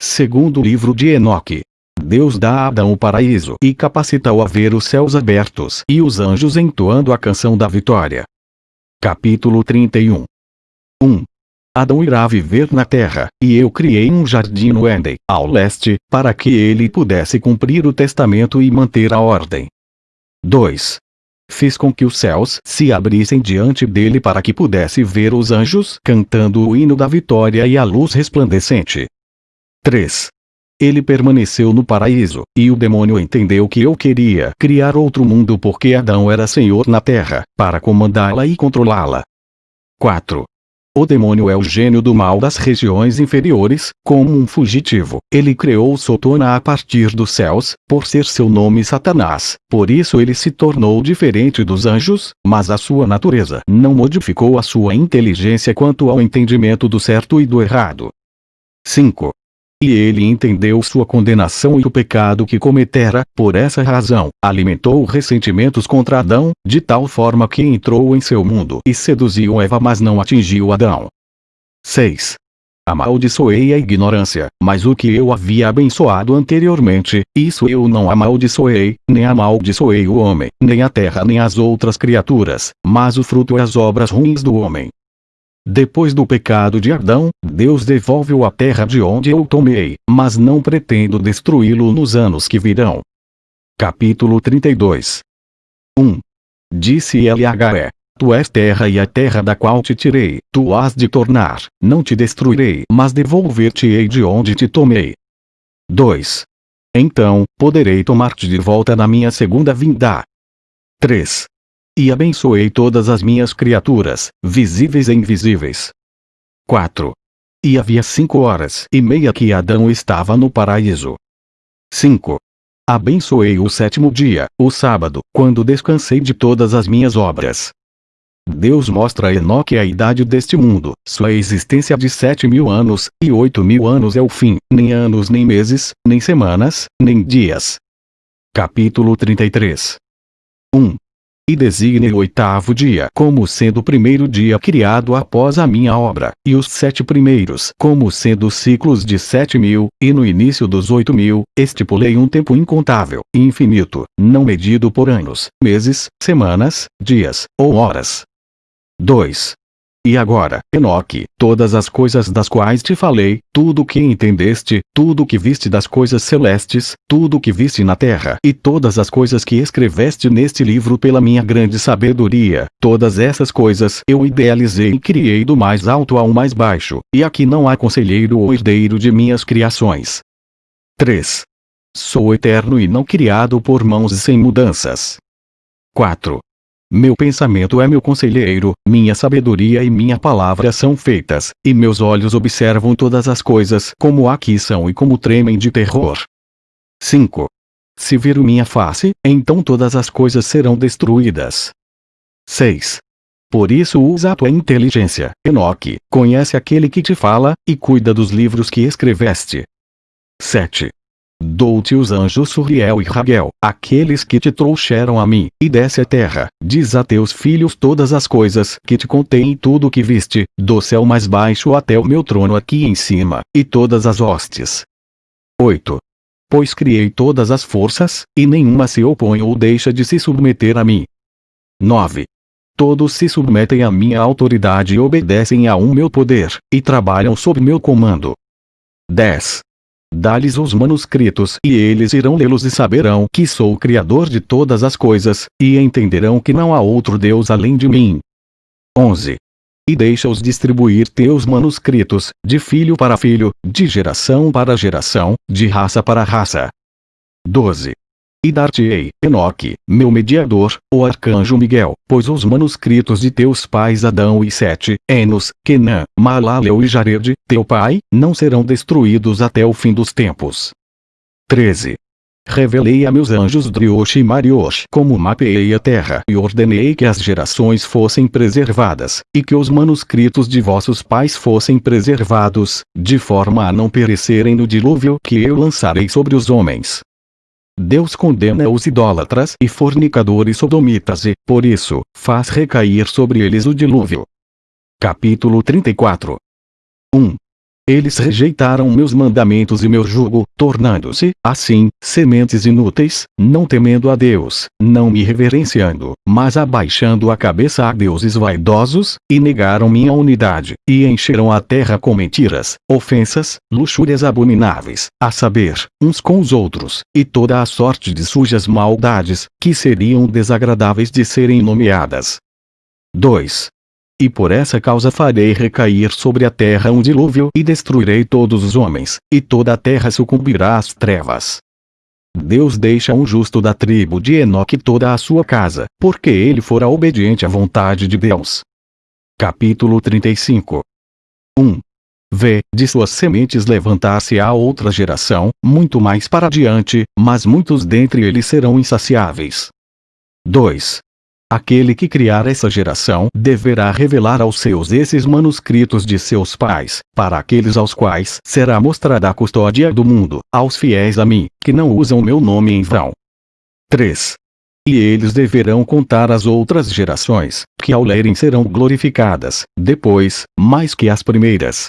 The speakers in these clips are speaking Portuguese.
Segundo livro de Enoque. Deus dá a Adão o paraíso e capacita-o a ver os céus abertos e os anjos entoando a canção da vitória. Capítulo 31 1. Adão irá viver na terra, e eu criei um jardim no Éden, ao leste, para que ele pudesse cumprir o testamento e manter a ordem. 2. Fiz com que os céus se abrissem diante dele para que pudesse ver os anjos cantando o hino da vitória e a luz resplandecente. 3. Ele permaneceu no paraíso, e o demônio entendeu que eu queria criar outro mundo porque Adão era senhor na terra, para comandá-la e controlá-la. 4. O demônio é o gênio do mal das regiões inferiores, como um fugitivo. Ele criou Sotona a partir dos céus, por ser seu nome Satanás. Por isso ele se tornou diferente dos anjos, mas a sua natureza não modificou a sua inteligência quanto ao entendimento do certo e do errado. 5. E ele entendeu sua condenação e o pecado que cometera, por essa razão, alimentou ressentimentos contra Adão, de tal forma que entrou em seu mundo e seduziu Eva mas não atingiu Adão. 6. Amaldiçoei a ignorância, mas o que eu havia abençoado anteriormente, isso eu não amaldiçoei, nem amaldiçoei o homem, nem a terra nem as outras criaturas, mas o fruto e as obras ruins do homem. Depois do pecado de Adão, Deus devolve-o à terra de onde eu tomei, mas não pretendo destruí-lo nos anos que virão. Capítulo 32 1. Disse LHE. Tu és terra e a terra da qual te tirei, tu has de tornar, não te destruirei, mas devolver-te-ei de onde te tomei. 2. Então, poderei tomar-te de volta na minha segunda vinda. 3 e abençoei todas as minhas criaturas, visíveis e invisíveis. 4. E havia cinco horas e meia que Adão estava no paraíso. 5. Abençoei o sétimo dia, o sábado, quando descansei de todas as minhas obras. Deus mostra a Enoque a idade deste mundo, sua existência de sete mil anos, e oito mil anos é o fim, nem anos nem meses, nem semanas, nem dias. Capítulo 33 1 e designe o oitavo dia como sendo o primeiro dia criado após a minha obra, e os sete primeiros como sendo ciclos de sete mil, e no início dos oito mil, estipulei um tempo incontável, infinito, não medido por anos, meses, semanas, dias, ou horas. 2. E agora, Enoque, todas as coisas das quais te falei, tudo o que entendeste, tudo o que viste das coisas celestes, tudo o que viste na terra, e todas as coisas que escreveste neste livro pela minha grande sabedoria, todas essas coisas eu idealizei e criei do mais alto ao mais baixo, e aqui não há conselheiro ou herdeiro de minhas criações. 3. Sou eterno e não criado por mãos sem mudanças. 4. Meu pensamento é meu conselheiro, minha sabedoria e minha palavra são feitas, e meus olhos observam todas as coisas como aqui são e como tremem de terror. 5. Se vir minha face, então todas as coisas serão destruídas. 6. Por isso usa a tua inteligência, Enoque, conhece aquele que te fala, e cuida dos livros que escreveste. 7. Dou-te os anjos Suriel e Raguel, aqueles que te trouxeram a mim, e desce a terra, diz a teus filhos todas as coisas que te contém e tudo o que viste, do céu mais baixo até o meu trono aqui em cima, e todas as hostes. 8. Pois criei todas as forças, e nenhuma se opõe ou deixa de se submeter a mim. 9. Todos se submetem à minha autoridade e obedecem a um meu poder, e trabalham sob meu comando. 10. Dá-lhes os manuscritos e eles irão lê-los e saberão que sou o Criador de todas as coisas, e entenderão que não há outro Deus além de mim. 11. E deixa-os distribuir teus manuscritos, de filho para filho, de geração para geração, de raça para raça. 12. E dar-te-ei, Enoque, meu mediador, o arcanjo Miguel, pois os manuscritos de teus pais Adão e Sete, Enos, Kenã, Malaleu e Jared, teu pai, não serão destruídos até o fim dos tempos. 13. Revelei a meus anjos Driosh e Mariosh como mapeei a terra e ordenei que as gerações fossem preservadas, e que os manuscritos de vossos pais fossem preservados, de forma a não perecerem no dilúvio que eu lançarei sobre os homens. Deus condena os idólatras e fornicadores sodomitas e, por isso, faz recair sobre eles o dilúvio. Capítulo 34 1. Eles rejeitaram meus mandamentos e meu jugo, tornando-se, assim, sementes inúteis, não temendo a Deus, não me reverenciando, mas abaixando a cabeça a deuses vaidosos, e negaram minha unidade, e encheram a terra com mentiras, ofensas, luxúrias abomináveis, a saber, uns com os outros, e toda a sorte de sujas maldades, que seriam desagradáveis de serem nomeadas. 2. E por essa causa farei recair sobre a terra um dilúvio e destruirei todos os homens, e toda a terra sucumbirá às trevas. Deus deixa um justo da tribo de Enoque toda a sua casa, porque ele fora obediente à vontade de Deus. Capítulo 35 1. Vê, de suas sementes levantar-se-á outra geração, muito mais para diante, mas muitos dentre eles serão insaciáveis. 2. Aquele que criar essa geração deverá revelar aos seus esses manuscritos de seus pais, para aqueles aos quais será mostrada a custódia do mundo, aos fiéis a mim, que não usam meu nome em vão. 3. E eles deverão contar as outras gerações, que ao lerem serão glorificadas, depois, mais que as primeiras.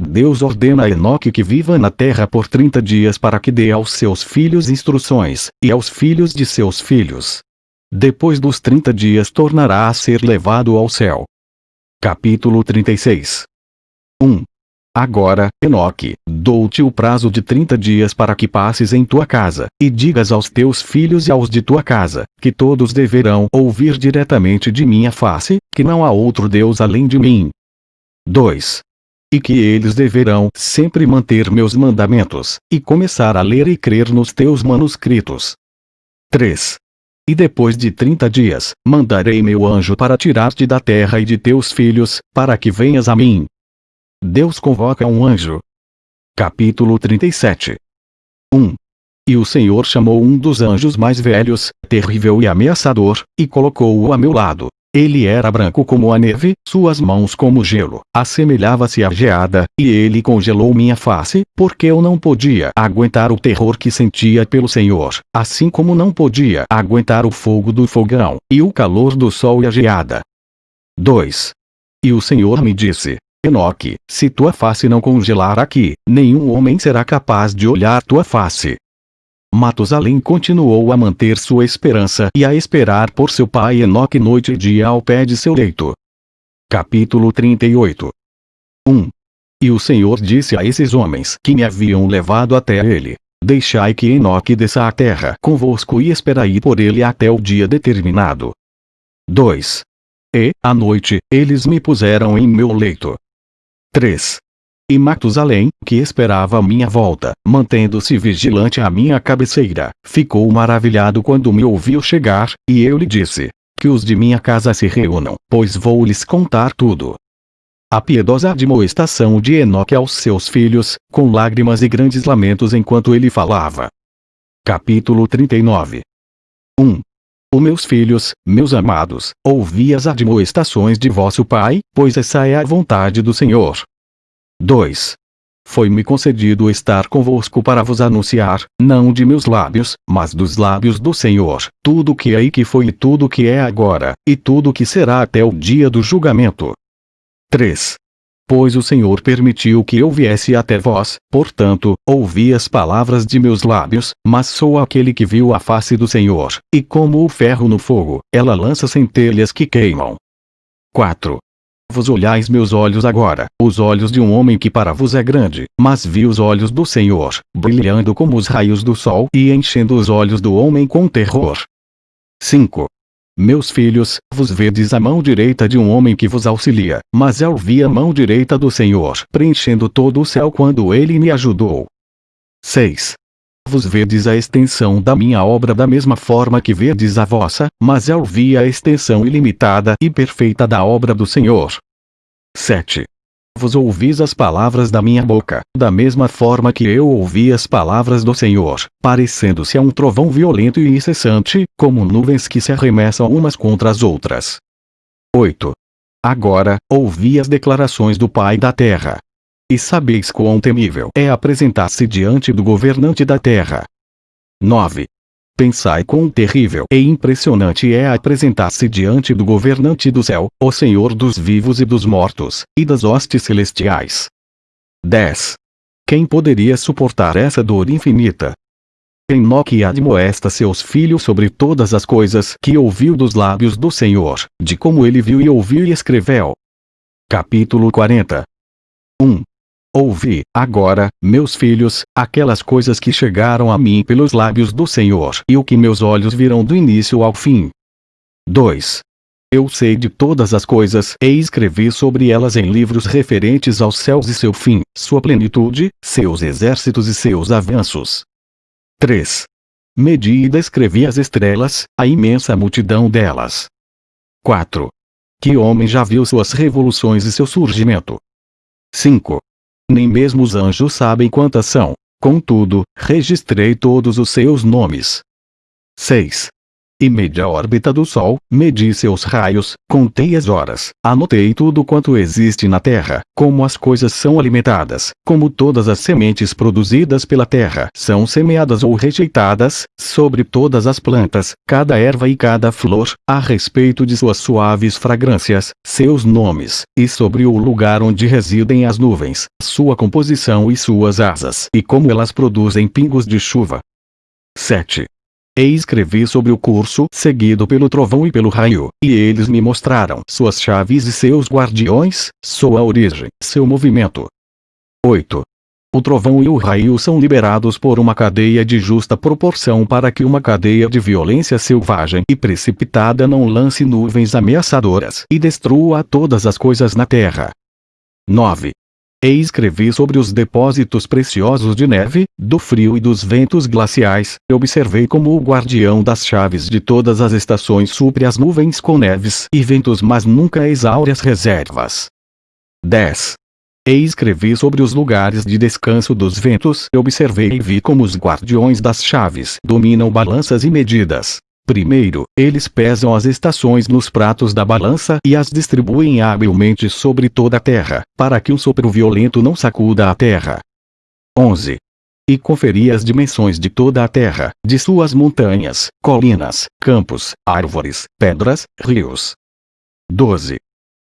Deus ordena a Enoque que viva na terra por trinta dias para que dê aos seus filhos instruções, e aos filhos de seus filhos, depois dos 30 dias tornará a ser levado ao céu. Capítulo 36 1. Agora, Enoque, dou-te o prazo de 30 dias para que passes em tua casa, e digas aos teus filhos e aos de tua casa, que todos deverão ouvir diretamente de minha face, que não há outro Deus além de mim. 2. E que eles deverão sempre manter meus mandamentos, e começar a ler e crer nos teus manuscritos. 3. E depois de trinta dias, mandarei meu anjo para tirar-te da terra e de teus filhos, para que venhas a mim. Deus convoca um anjo. Capítulo 37 1. E o Senhor chamou um dos anjos mais velhos, terrível e ameaçador, e colocou-o a meu lado. Ele era branco como a neve, suas mãos como gelo, assemelhava-se à geada, e ele congelou minha face, porque eu não podia aguentar o terror que sentia pelo Senhor, assim como não podia aguentar o fogo do fogão, e o calor do sol e a geada. 2. E o Senhor me disse, Enoque, se tua face não congelar aqui, nenhum homem será capaz de olhar tua face. Matusalém continuou a manter sua esperança e a esperar por seu pai Enoque noite e dia ao pé de seu leito. Capítulo 38 1. E o Senhor disse a esses homens que me haviam levado até ele, Deixai que Enoque desça à terra convosco e esperai por ele até o dia determinado. 2. E, à noite, eles me puseram em meu leito. 3. E Matusalém, que esperava a minha volta, mantendo-se vigilante à minha cabeceira, ficou maravilhado quando me ouviu chegar, e eu lhe disse: Que os de minha casa se reúnam, pois vou lhes contar tudo. A piedosa admoestação de Enoque aos seus filhos, com lágrimas e grandes lamentos enquanto ele falava. Capítulo 39 1. O meus filhos, meus amados, ouvi as admoestações de vosso pai, pois essa é a vontade do Senhor, 2. Foi-me concedido estar convosco para vos anunciar, não de meus lábios, mas dos lábios do Senhor, tudo que é e que foi e tudo que é agora, e tudo que será até o dia do julgamento. 3. Pois o Senhor permitiu que eu viesse até vós, portanto, ouvi as palavras de meus lábios, mas sou aquele que viu a face do Senhor, e como o ferro no fogo, ela lança centelhas que queimam. 4 vos olhais meus olhos agora, os olhos de um homem que para vos é grande, mas vi os olhos do Senhor, brilhando como os raios do sol e enchendo os olhos do homem com terror. 5. Meus filhos, vos vedes a mão direita de um homem que vos auxilia, mas eu vi a mão direita do Senhor preenchendo todo o céu quando ele me ajudou. 6 vos vedes a extensão da minha obra da mesma forma que vedes a vossa, mas eu vi a extensão ilimitada e perfeita da obra do Senhor. 7. Vos ouvis as palavras da minha boca, da mesma forma que eu ouvi as palavras do Senhor, parecendo-se a um trovão violento e incessante, como nuvens que se arremessam umas contra as outras. 8. Agora, ouvi as declarações do Pai da terra, e sabeis quão temível é apresentar-se diante do governante da terra. 9. Pensai quão terrível e impressionante é apresentar-se diante do governante do céu, o Senhor dos vivos e dos mortos, e das hostes celestiais. 10. Quem poderia suportar essa dor infinita? Enoque admoesta seus filhos sobre todas as coisas que ouviu dos lábios do Senhor, de como ele viu e ouviu e escreveu. Capítulo 40 1. Ouvi, agora, meus filhos, aquelas coisas que chegaram a mim pelos lábios do Senhor e o que meus olhos viram do início ao fim. 2. Eu sei de todas as coisas e escrevi sobre elas em livros referentes aos céus e seu fim, sua plenitude, seus exércitos e seus avanços. 3. Medi e descrevi as estrelas, a imensa multidão delas. 4. Que homem já viu suas revoluções e seu surgimento? 5. Nem mesmo os anjos sabem quantas são. Contudo, registrei todos os seus nomes. 6 e medi a órbita do Sol, medi seus raios, contei as horas, anotei tudo quanto existe na Terra, como as coisas são alimentadas, como todas as sementes produzidas pela Terra são semeadas ou rejeitadas, sobre todas as plantas, cada erva e cada flor, a respeito de suas suaves fragrâncias, seus nomes, e sobre o lugar onde residem as nuvens, sua composição e suas asas, e como elas produzem pingos de chuva. 7. E escrevi sobre o curso seguido pelo trovão e pelo raio, e eles me mostraram suas chaves e seus guardiões, sua origem, seu movimento. 8. O trovão e o raio são liberados por uma cadeia de justa proporção para que uma cadeia de violência selvagem e precipitada não lance nuvens ameaçadoras e destrua todas as coisas na terra. 9. E escrevi sobre os depósitos preciosos de neve, do frio e dos ventos glaciais. Observei como o guardião das chaves de todas as estações supre as nuvens com neves e ventos mas nunca exaure as reservas. 10. E escrevi sobre os lugares de descanso dos ventos. Observei e vi como os guardiões das chaves dominam balanças e medidas. Primeiro, eles pesam as estações nos pratos da balança e as distribuem habilmente sobre toda a terra, para que um sopro violento não sacuda a terra. 11. E conferi as dimensões de toda a terra, de suas montanhas, colinas, campos, árvores, pedras, rios. 12.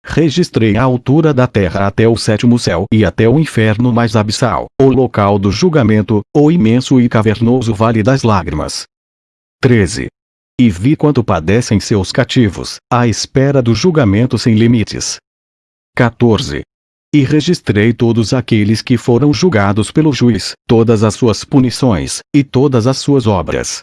Registrei a altura da terra até o sétimo céu e até o inferno mais abissal, o local do julgamento, o imenso e cavernoso vale das lágrimas. 13 e vi quanto padecem seus cativos, à espera do julgamento sem limites. 14. E registrei todos aqueles que foram julgados pelo juiz, todas as suas punições, e todas as suas obras.